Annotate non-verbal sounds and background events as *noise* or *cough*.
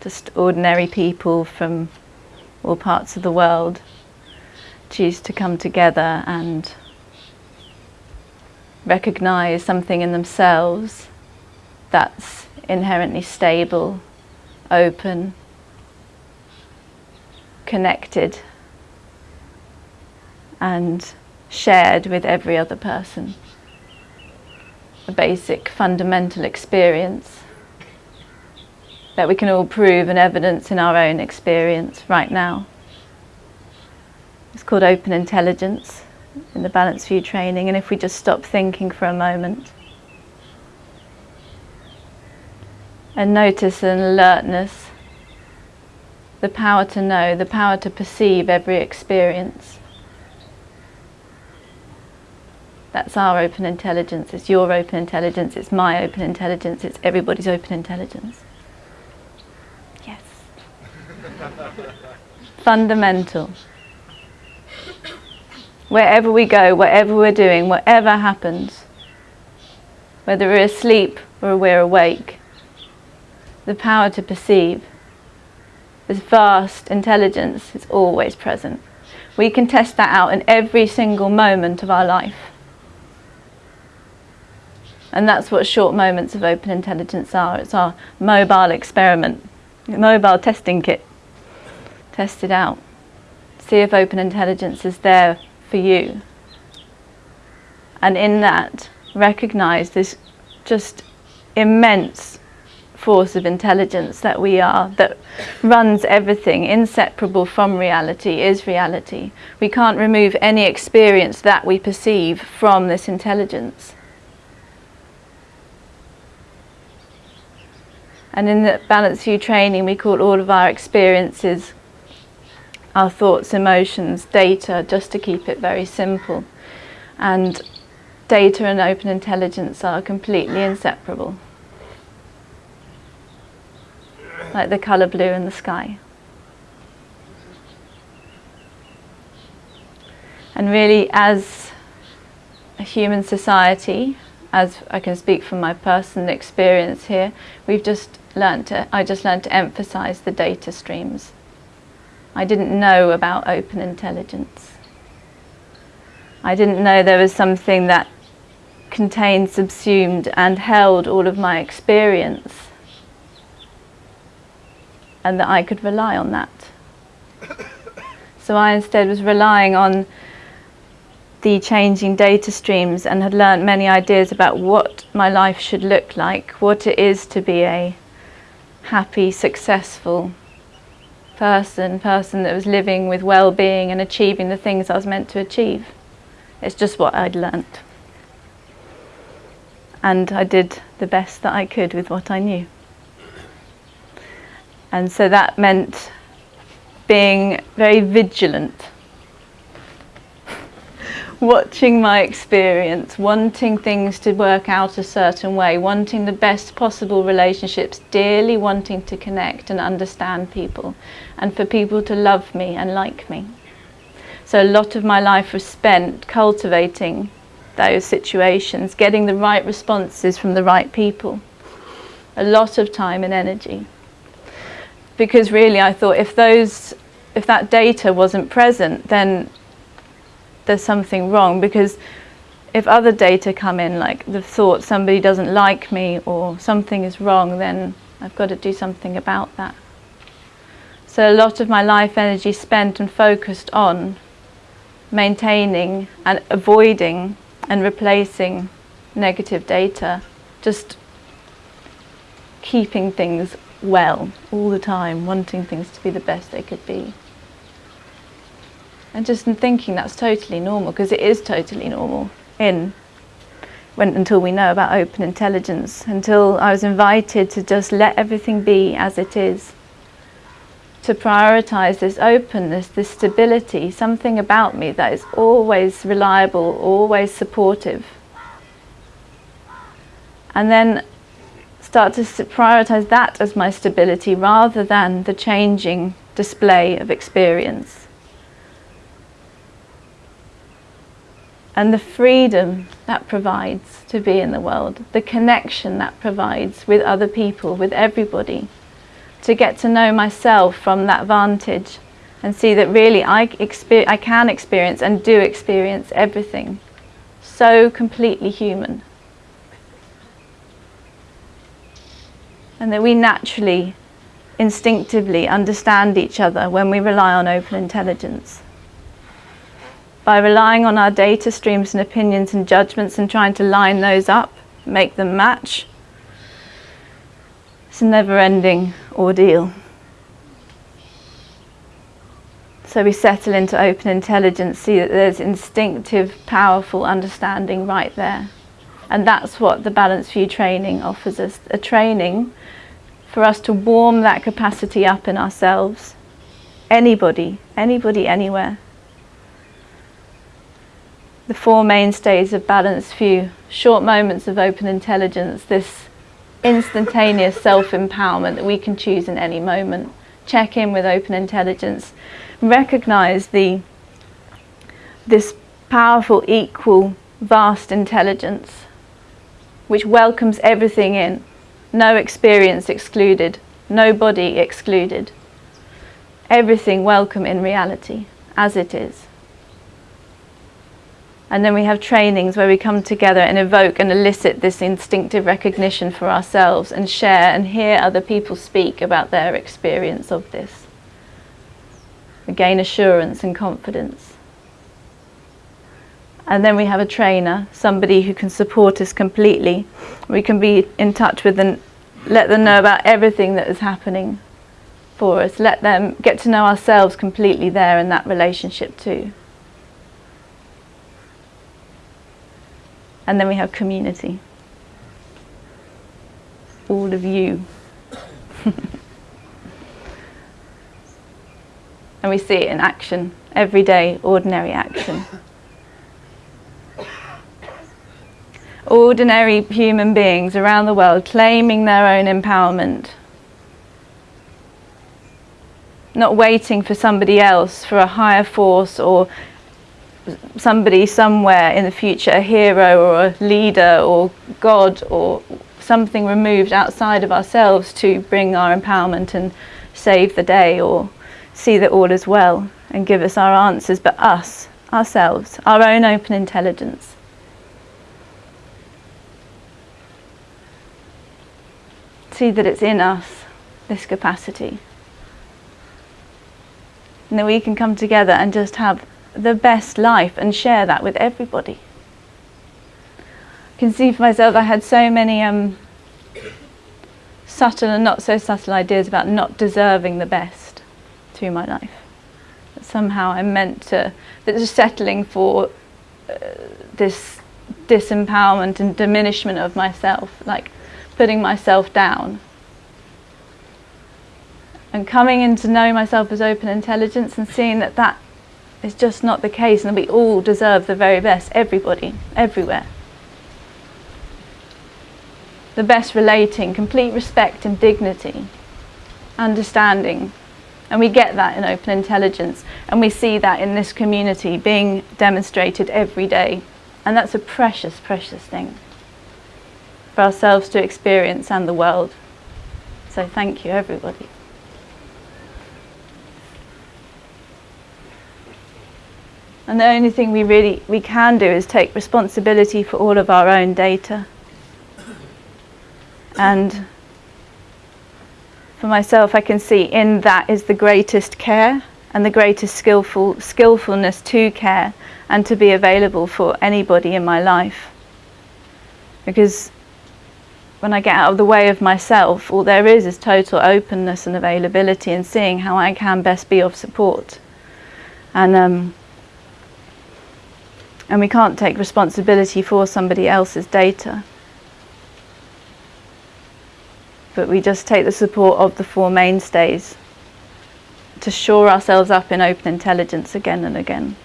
just ordinary people from all parts of the world choose to come together and recognize something in themselves that's inherently stable, open, connected and shared with every other person. A basic fundamental experience that we can all prove and evidence in our own experience right now. It's called open intelligence in the Balanced View training and if we just stop thinking for a moment and notice an alertness, the power to know, the power to perceive every experience. That's our open intelligence, it's your open intelligence, it's my open intelligence, it's everybody's open intelligence. Fundamental. Wherever we go, whatever we're doing, whatever happens, whether we're asleep or we're awake, the power to perceive, this vast intelligence is always present. We can test that out in every single moment of our life. And that's what short moments of open intelligence are. It's our mobile experiment, mobile testing kit. Test it out. See if open intelligence is there for you. And in that, recognize this just immense force of intelligence that we are, that runs everything, inseparable from reality, is reality. We can't remove any experience that we perceive from this intelligence. And in the Balanced View training, we call all of our experiences our thoughts, emotions, data, just to keep it very simple. And data and open intelligence are completely inseparable. Like the colour blue in the sky. And really as a human society, as I can speak from my personal experience here, we've just learned to, I just learned to emphasize the data streams I didn't know about open intelligence. I didn't know there was something that contained, subsumed and held all of my experience and that I could rely on that. *coughs* So I instead was relying on the changing data streams and had learnt many ideas about what my life should look like, what it is to be a happy, successful, person, person that was living with well-being and achieving the things I was meant to achieve. It's just what I'd learnt. And I did the best that I could with what I knew. And so that meant being very vigilant watching my experience, wanting things to work out a certain way, wanting the best possible relationships, dearly wanting to connect and understand people, and for people to love me and like me. So a lot of my life was spent cultivating those situations, getting the right responses from the right people. A lot of time and energy. Because really I thought if those if that data wasn't present, then there's something wrong because if other data come in, like the thought somebody doesn't like me or something is wrong, then I've got to do something about that. So a lot of my life energy spent and focused on maintaining and avoiding and replacing negative data, just keeping things well all the time, wanting things to be the best they could be. And just in thinking that's totally normal, because it is totally normal in when, until we know about open intelligence, until I was invited to just let everything be as it is, to prioritize this openness, this stability, something about me that is always reliable, always supportive. And then start to prioritize that as my stability rather than the changing display of experience. And the freedom that provides to be in the world, the connection that provides with other people, with everybody, to get to know myself from that vantage and see that really I, I can experience and do experience everything. So completely human. And that we naturally, instinctively understand each other when we rely on open intelligence. By relying on our data streams and opinions and judgments and trying to line those up, make them match, it's a never ending ordeal. So we settle into open intelligence, see that there's instinctive, powerful understanding right there. And that's what the Balanced View training offers us a training for us to warm that capacity up in ourselves. Anybody, anybody, anywhere. The four mainstays of Balanced View short moments of open intelligence, this instantaneous self empowerment that we can choose in any moment. Check in with open intelligence recognize the this powerful, equal, vast intelligence which welcomes everything in, no experience excluded, no body excluded. Everything welcome in reality as it is. And then we have trainings where we come together and evoke and elicit this instinctive recognition for ourselves and share and hear other people speak about their experience of this We gain assurance and confidence. And then we have a trainer, somebody who can support us completely. We can be in touch with and let them know about everything that is happening for us. Let them get to know ourselves completely there in that relationship too. And then we have community. All of you. *laughs* and we see it in action, everyday, ordinary action. Ordinary human beings around the world claiming their own empowerment, not waiting for somebody else, for a higher force or somebody somewhere in the future, a hero or a leader or God or something removed outside of ourselves to bring our empowerment and save the day or see that all is well and give us our answers, but us, ourselves, our own open intelligence. See that it's in us, this capacity. And that we can come together and just have the best life and share that with everybody. I can see for myself I had so many um, subtle and not so subtle ideas about not deserving the best through my life. That somehow I'm meant to, that just settling for uh, this disempowerment and diminishment of myself, like putting myself down. And coming in to know myself as open intelligence and seeing that that is just not the case and we all deserve the very best, everybody, everywhere. The best relating, complete respect and dignity, understanding, and we get that in open intelligence. And we see that in this community being demonstrated every day. And that's a precious, precious thing for ourselves to experience and the world. So thank you, everybody. And the only thing we really we can do is take responsibility for all of our own data. And for myself, I can see in that is the greatest care and the greatest skillful skillfulness to care and to be available for anybody in my life. Because when I get out of the way of myself, all there is is total openness and availability and seeing how I can best be of support. And um, and we can't take responsibility for somebody else's data but we just take the support of the four mainstays to shore ourselves up in open intelligence again and again.